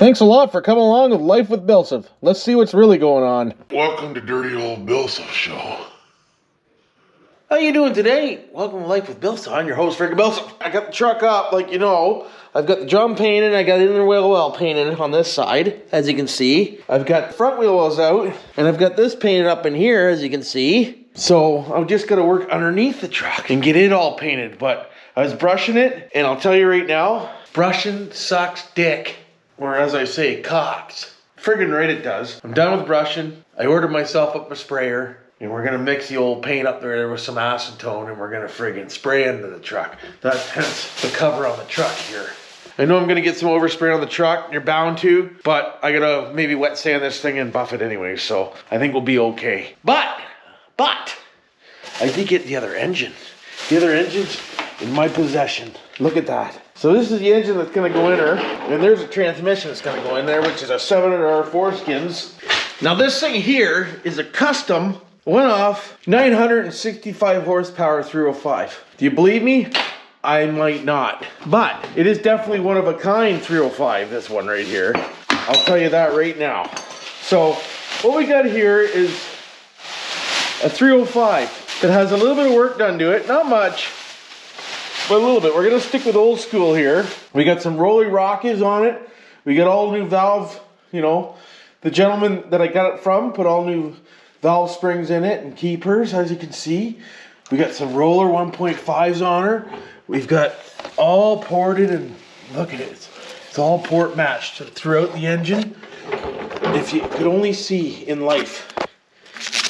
Thanks a lot for coming along with Life with Bilsov. Let's see what's really going on. Welcome to Dirty Old Bilsov Show. How you doing today? Welcome to Life with Bilsov. I'm your host, Frank Bilsov. I got the truck up, like you know. I've got the drum painted. I got the inner wheel well painted on this side, as you can see. I've got front wheel wells out, and I've got this painted up in here, as you can see. So I'm just gonna work underneath the truck and get it all painted. But I was brushing it, and I'll tell you right now, brushing sucks dick. Or as I say, cocks. Friggin' right it does. I'm done with brushing. I ordered myself up a sprayer. And we're gonna mix the old paint up there with some acetone and we're gonna friggin' spray into the truck. That's hence the cover on the truck here. I know I'm gonna get some overspray on the truck, you're bound to, but I gotta maybe wet sand this thing and buff it anyway, so I think we'll be okay. But, but, I did get the other engine. The other engine's in my possession. Look at that. So this is the engine that's gonna go in there, and there's a transmission that's gonna go in there, which is a 700R foreskins. Now this thing here is a custom one-off 965 horsepower 305. Do you believe me? I might not. But it is definitely one of a kind 305, this one right here. I'll tell you that right now. So what we got here is a 305 that has a little bit of work done to it, not much, a little bit. We're gonna stick with old school here. We got some Rolly Rockets on it. We got all new valve, you know, the gentleman that I got it from put all new valve springs in it and keepers, as you can see. We got some roller 1.5s on her. We've got all ported and look at it. It's, it's all port matched throughout the engine. If you could only see in life,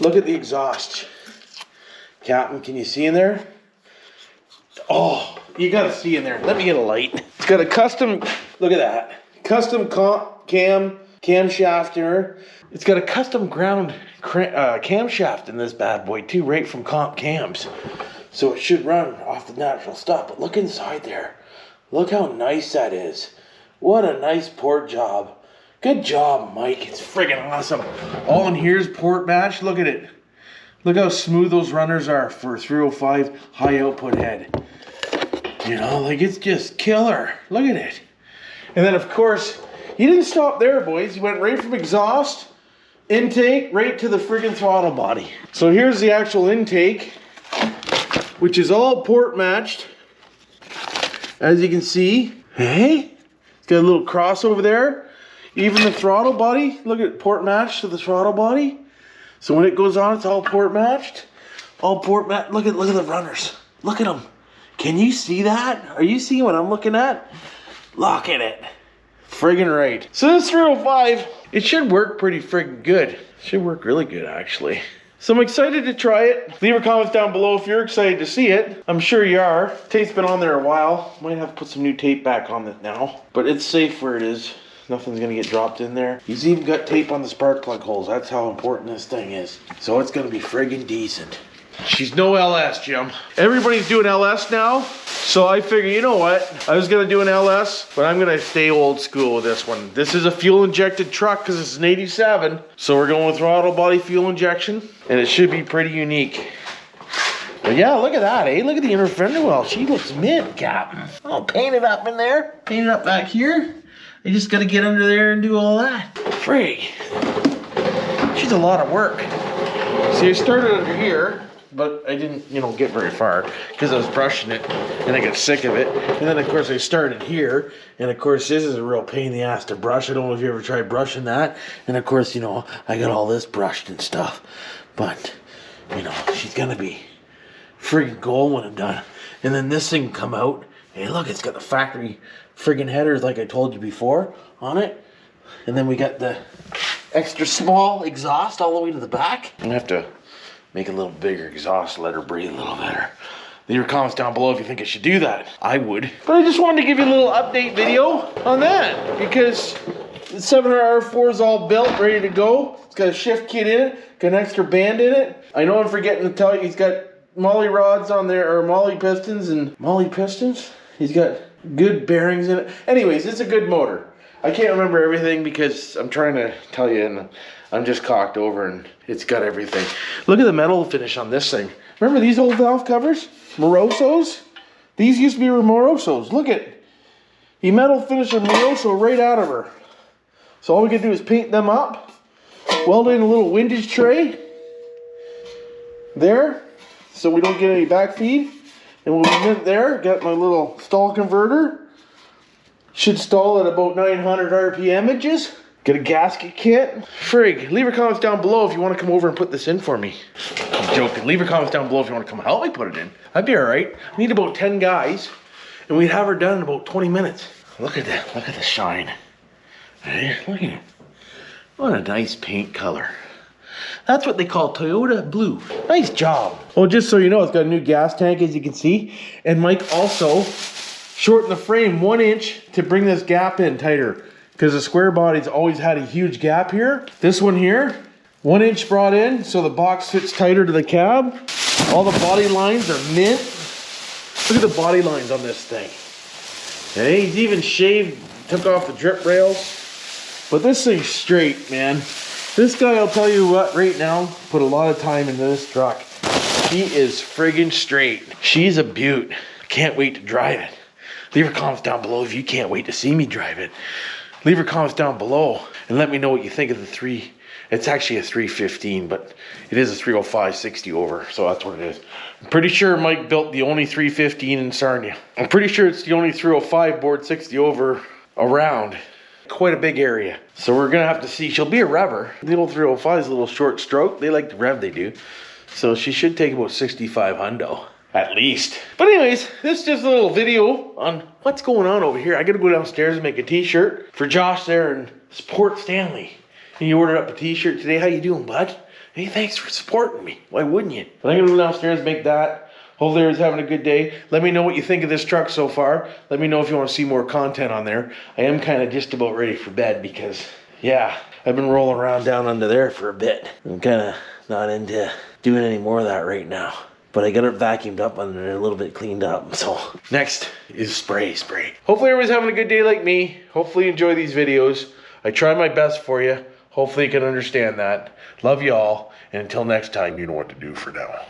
look at the exhaust. Captain, can you see in there? Oh, you gotta see in there. Let me get a light. It's got a custom, look at that. Custom cam, camshaft in her. It's got a custom ground uh, camshaft in this bad boy too, right from Comp Cams. So it should run off the natural stuff. But look inside there. Look how nice that is. What a nice port job. Good job, Mike. It's friggin' awesome. All in here is port match. Look at it. Look how smooth those runners are for 305 high output head. You know, like it's just killer. Look at it. And then of course, he didn't stop there, boys. He went right from exhaust, intake, right to the friggin' throttle body. So here's the actual intake, which is all port matched. As you can see, hey, it's got a little cross over there. Even the throttle body, look at port matched to the throttle body. So when it goes on, it's all port matched. All port matched. Look at look at the runners. Look at them. Can you see that? Are you seeing what I'm looking at? Look at it. Friggin' right. So this 305, it should work pretty friggin' good. It should work really good, actually. So I'm excited to try it. Leave your comments down below if you're excited to see it. I'm sure you are. Tape's been on there a while. Might have to put some new tape back on it now. But it's safe where it is. Nothing's gonna get dropped in there. He's even got tape on the spark plug holes. That's how important this thing is. So it's gonna be friggin' decent. She's no LS, Jim. Everybody's doing LS now. So I figure, you know what? I was gonna do an LS, but I'm gonna stay old school with this one. This is a fuel injected truck because it's an 87. So we're going with throttle body fuel injection and it should be pretty unique. But yeah, look at that, eh? Look at the inner fender well. She looks mint, Captain. Oh, painted up in there. Painted up back here. I just gotta get under there and do all that. Frig. She's a lot of work. See, I started under here, but I didn't, you know, get very far because I was brushing it and I got sick of it. And then, of course, I started here. And, of course, this is a real pain in the ass to brush. I don't know if you ever tried brushing that. And, of course, you know, I got all this brushed and stuff. But, you know, she's to be friggin' gold when I'm done. And then this thing come out. Hey, look, it's got the factory friggin' headers like I told you before on it. And then we got the extra small exhaust all the way to the back. I'm gonna have to make a little bigger exhaust, let her breathe a little better. Leave your comments down below if you think I should do that. I would. But I just wanted to give you a little update video on that because the 700R4 is all built, ready to go. It's got a shift kit in it, got an extra band in it. I know I'm forgetting to tell you, he's got molly rods on there, or molly pistons and molly pistons. He's got good bearings in it. Anyways, it's a good motor. I can't remember everything because I'm trying to tell you and I'm just cocked over and it's got everything. Look at the metal finish on this thing. Remember these old valve covers? Morosos? These used to be Morosos. Look at, he metal finished a Moroso right out of her. So all we can do is paint them up, weld in a little windage tray there, so we don't get any backfeed. And we'll be there, got my little stall converter. Should stall at about 900 RPM inches. Get a gasket kit. Frig, leave your comments down below if you want to come over and put this in for me. I'm joking. Leave your comments down below if you want to come help me put it in. I'd be alright. I need about 10 guys, and we'd have her done in about 20 minutes. Look at that. Look at the shine. Hey, look at it. What a nice paint color. That's what they call Toyota Blue. Nice job. Well, just so you know, it's got a new gas tank, as you can see. And Mike also shortened the frame one inch to bring this gap in tighter. Because the square body's always had a huge gap here. This one here, one inch brought in, so the box fits tighter to the cab. All the body lines are mint. Look at the body lines on this thing. Okay, he's even shaved, took off the drip rails. But this thing's straight, man. This guy, I'll tell you what, right now, put a lot of time into this truck. She is friggin' straight. She's a beaut. Can't wait to drive it. Leave your comments down below if you can't wait to see me drive it. Leave your comments down below and let me know what you think of the three. It's actually a 315, but it is a 305 60 over, so that's what it is. I'm pretty sure Mike built the only 315 in Sarnia. I'm pretty sure it's the only 305 bored 60 over around quite a big area. So we're gonna have to see. She'll be a rever. The old 305 is a little short stroke. They like the rev they do. So she should take about 65 hundo. At least. But anyways, this is just a little video on what's going on over here. I gotta go downstairs and make a t-shirt for Josh there and support Stanley. And you ordered up a t-shirt today. How you doing, bud? Hey, thanks for supporting me. Why wouldn't you? But I'm gonna go downstairs make that. Hopefully everyone's having a good day. Let me know what you think of this truck so far. Let me know if you want to see more content on there. I am kind of just about ready for bed because, yeah, I've been rolling around down under there for a bit. I'm kind of not into doing any more of that right now. But I got it vacuumed up there, a little bit cleaned up. So next is spray, spray. Hopefully everyone's having a good day like me. Hopefully you enjoy these videos. I try my best for you. Hopefully you can understand that. Love you all. And until next time, You know what to do for now.